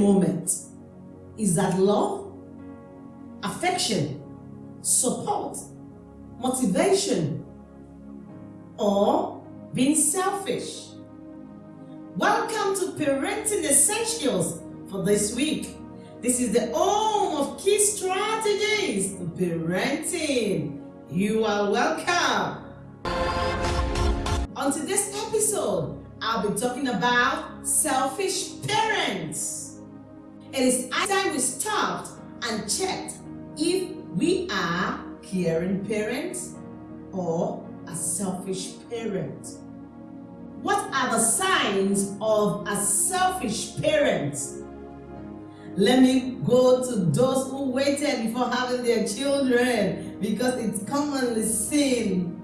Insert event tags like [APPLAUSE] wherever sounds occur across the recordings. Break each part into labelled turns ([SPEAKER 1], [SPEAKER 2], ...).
[SPEAKER 1] moment. Is that love? Affection? Support? Motivation? Or being selfish? Welcome to Parenting Essentials for this week. This is the home of key strategies to parenting. You are welcome. On today's episode, I'll be talking about selfish parents. It is time we stopped and checked if we are caring parents or a selfish parent. What are the signs of a selfish parent? Let me go to those who waited before having their children because it's commonly seen.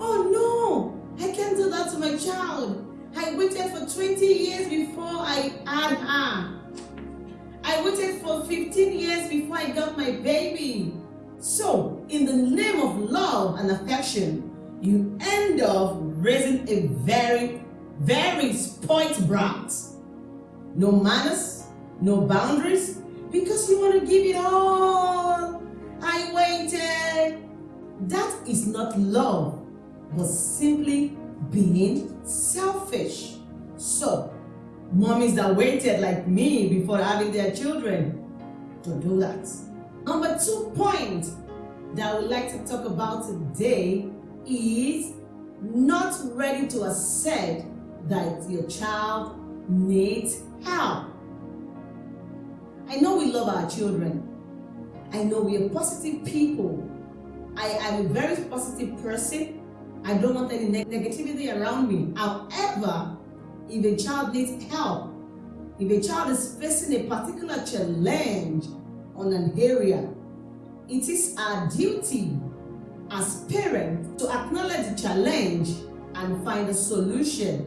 [SPEAKER 1] Oh no, I can't do that to my child. I waited for 20 years before I had her. I waited for 15 years before I got my baby. So, in the name of love and affection, you end up raising a very, very spoilt brat. No manners, no boundaries, because you want to give it all. I waited. That is not love, but simply being selfish. So, mommies that waited like me before having their children, to do that. Number two point that I would like to talk about today is not ready to accept that your child needs help. I know we love our children. I know we are positive people. I am a very positive person. I don't want any negativity around me. However, if a child needs help, if a child is facing a particular challenge on an area, it is our duty as parents to acknowledge the challenge and find a solution.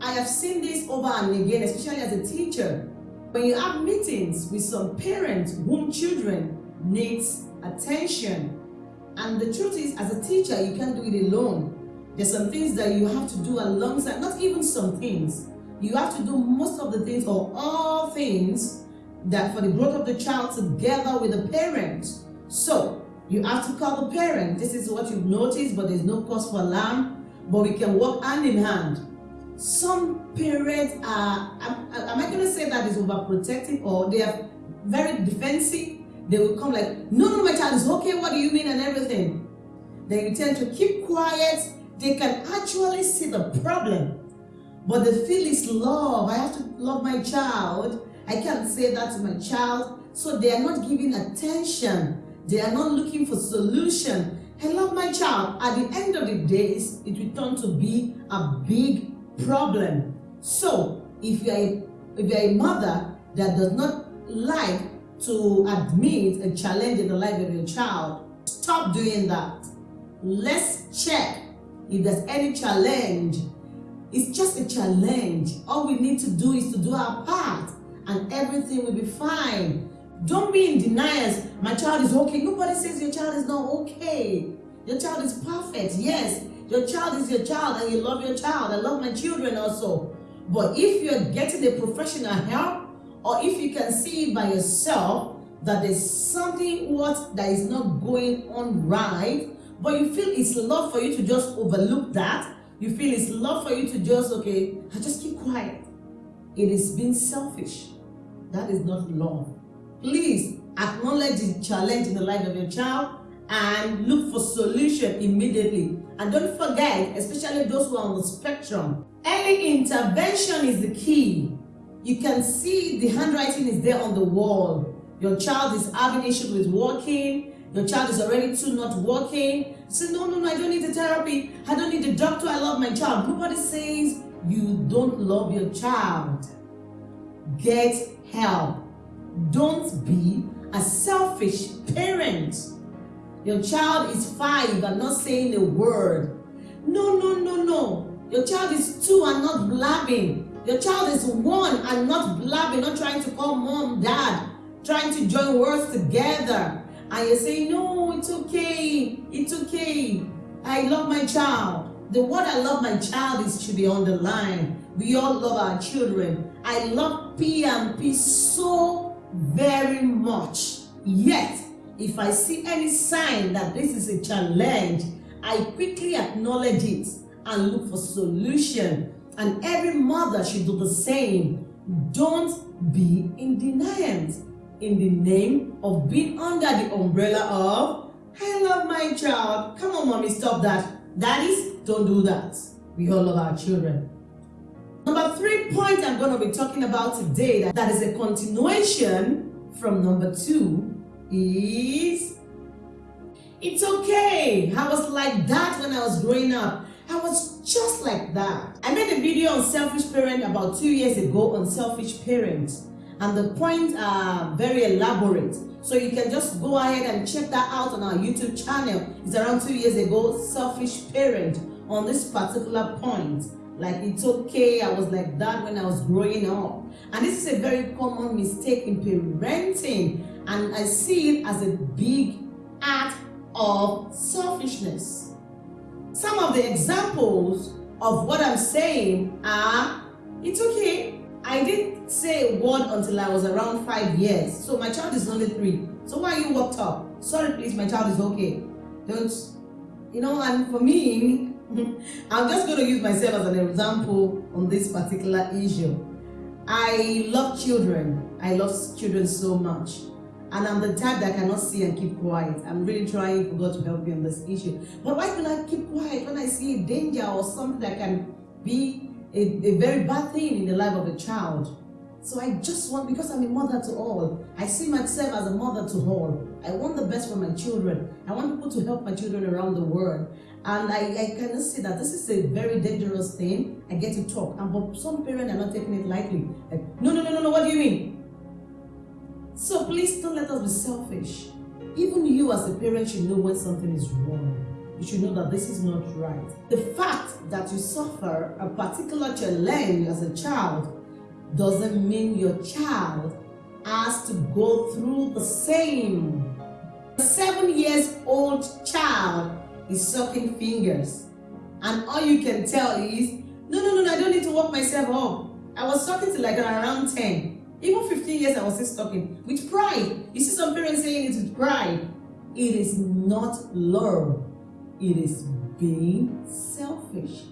[SPEAKER 1] I have seen this over and again, especially as a teacher. When you have meetings with some parents whom children needs attention, and the truth is, as a teacher, you can't do it alone. There's some things that you have to do alongside, not even some things. You have to do most of the things or all things that for the growth of the child together with the parent. So, you have to call the parent. This is what you've noticed, but there's no cause for alarm. But we can work hand in hand. Some parents are, am, am I going to say that is overprotective or they are very defensive? They will come like, no, no, my child is okay, what do you mean and everything. They tend to keep quiet. They can actually see the problem. But the feel is love. I have to love my child. I can't say that to my child. So they are not giving attention they are not looking for solution. I love my child. At the end of the day, it will turn to be a big problem. So, if you are a, if you are a mother that does not like to admit a challenge in the life of your child, stop doing that. Let's check if there's any challenge. It's just a challenge. All we need to do is to do our part and everything will be fine. Don't be in deniers. My child is okay. Nobody says your child is not okay. Your child is perfect. Yes, your child is your child and you love your child. I love my children also. But if you're getting a professional help or if you can see by yourself that there's something what that is not going on right, but you feel it's love for you to just overlook that, you feel it's love for you to just, okay, I just keep quiet. It is being selfish. That is not love. Please acknowledge the challenge in the life of your child and look for solution immediately. And don't forget, especially those who are on the spectrum, early intervention is the key. You can see the handwriting is there on the wall. Your child is having issues with walking. Your child is already too not walking. Say, no, no, no, I don't need the therapy. I don't need the doctor. I love my child. Nobody says you don't love your child. Get help. Don't be a selfish parent. Your child is five and not saying a word. No, no, no, no. Your child is two and not blabbing. Your child is one and not blabbing, not trying to call mom, dad, trying to join words together. And you say, no, it's okay, it's okay. I love my child. The word I love my child is should be line. We all love our children. I love P and P so very much. Yet, if I see any sign that this is a challenge, I quickly acknowledge it and look for solution. And every mother should do the same. Don't be in denial in the name of being under the umbrella of I love my child. Come on, mommy, stop that. Daddies, don't do that. We all love our children. Number three point I'm going to be talking about today that, that is a continuation from number two is it's okay. I was like that when I was growing up. I was just like that. I made a video on selfish parent about two years ago on selfish parents and the points are very elaborate. So you can just go ahead and check that out on our YouTube channel. It's around two years ago, selfish parent on this particular point. Like it's okay, I was like that when I was growing up. And this is a very common mistake in parenting. And I see it as a big act of selfishness. Some of the examples of what I'm saying are, it's okay. I didn't say a word until I was around five years. So my child is only three. So why are you worked up? Sorry, please, my child is okay. Don't, you know, and for me, [LAUGHS] I'm just going to use myself as an example on this particular issue. I love children. I love children so much. And I'm the type that cannot see and keep quiet. I'm really trying for God to help me on this issue. But why can I keep quiet when I see a danger or something that can be a, a very bad thing in the life of a child? So I just want, because I'm a mother to all, I see myself as a mother to all. I want the best for my children. I want people to help my children around the world. And I, I kind see that this is a very dangerous thing. I get to talk. And but some parents are not taking it lightly. Like, no, no, no, no, no, what do you mean? So please don't let us be selfish. Even you as a parent should know when something is wrong. You should know that this is not right. The fact that you suffer a particular challenge as a child doesn't mean your child has to go through the same. A seven years old child is sucking fingers and all you can tell is, no, no, no, I don't need to work myself up. I was sucking till like around 10. Even 15 years I was still talking with pride. You see some parents saying it with pride. It is not love. It is being selfish.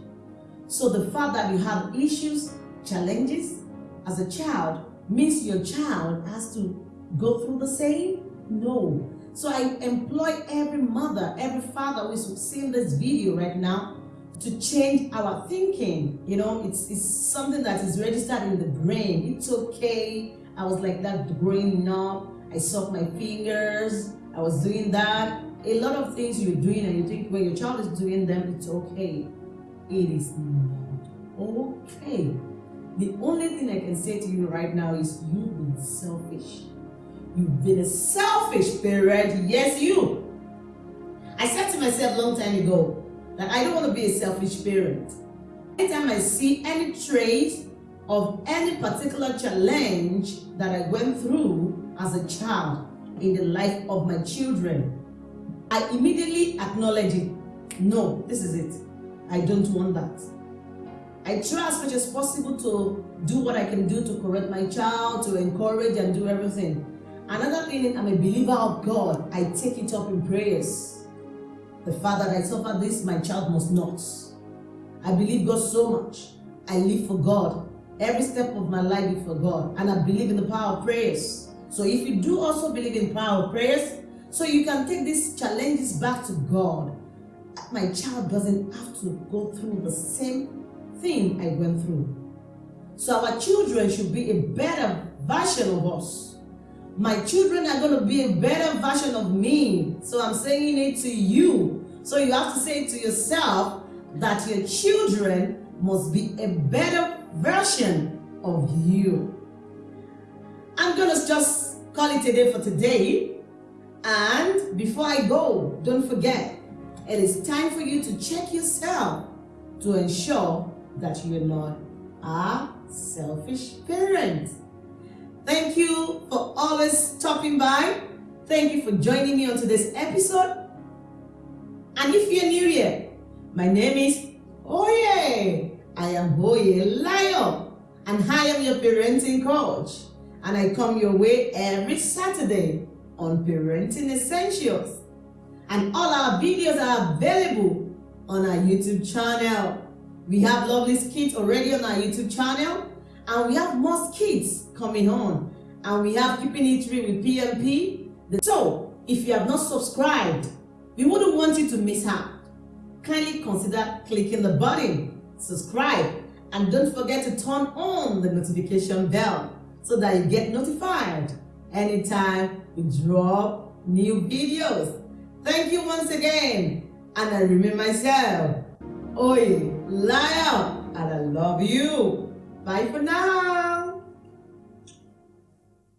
[SPEAKER 1] So the fact that you have issues, challenges as a child means your child has to go through the same? No. So I employ every mother, every father who is seeing this video right now to change our thinking. You know, it's, it's something that is registered in the brain. It's okay. I was like that growing up. I sucked my fingers. I was doing that. A lot of things you're doing and you think when your child is doing them, it's okay. It is not okay. The only thing I can say to you right now is you've been selfish. You've been a selfish parent. Yes, you. I said to myself a long time ago, that I don't want to be a selfish parent. Anytime I see any trait of any particular challenge that I went through as a child in the life of my children, I immediately acknowledge it. No, this is it. I don't want that. I try as much as possible to do what I can do to correct my child, to encourage and do everything. Another thing, I'm a believer of God. I take it up in prayers. The fact that I suffer this, my child must not. I believe God so much. I live for God. Every step of my life is for God. And I believe in the power of prayers. So if you do also believe in power of prayers, so you can take these challenges back to God. My child doesn't have to go through the same thing I went through. So our children should be a better version of us. My children are going to be a better version of me. So I'm saying it to you so you have to say to yourself that your children must be a better version of you. I'm going to just call it a day for today. And before I go, don't forget, it is time for you to check yourself to ensure that you're not a selfish parent. Thank you for always stopping by. Thank you for joining me on today's episode and if you're new here, my name is Oye. I am Hoye Layo, and I am your parenting coach. And I come your way every Saturday on Parenting Essentials. And all our videos are available on our YouTube channel. We have lovely skits already on our YouTube channel, and we have more skits coming on. And we have Keeping It Real with PMP. So, if you have not subscribed, we wouldn't want you to miss out. Kindly consider clicking the button, subscribe, and don't forget to turn on the notification bell so that you get notified anytime we drop new videos. Thank you once again, and I remain myself, Oi, Lion, and I love you. Bye for now.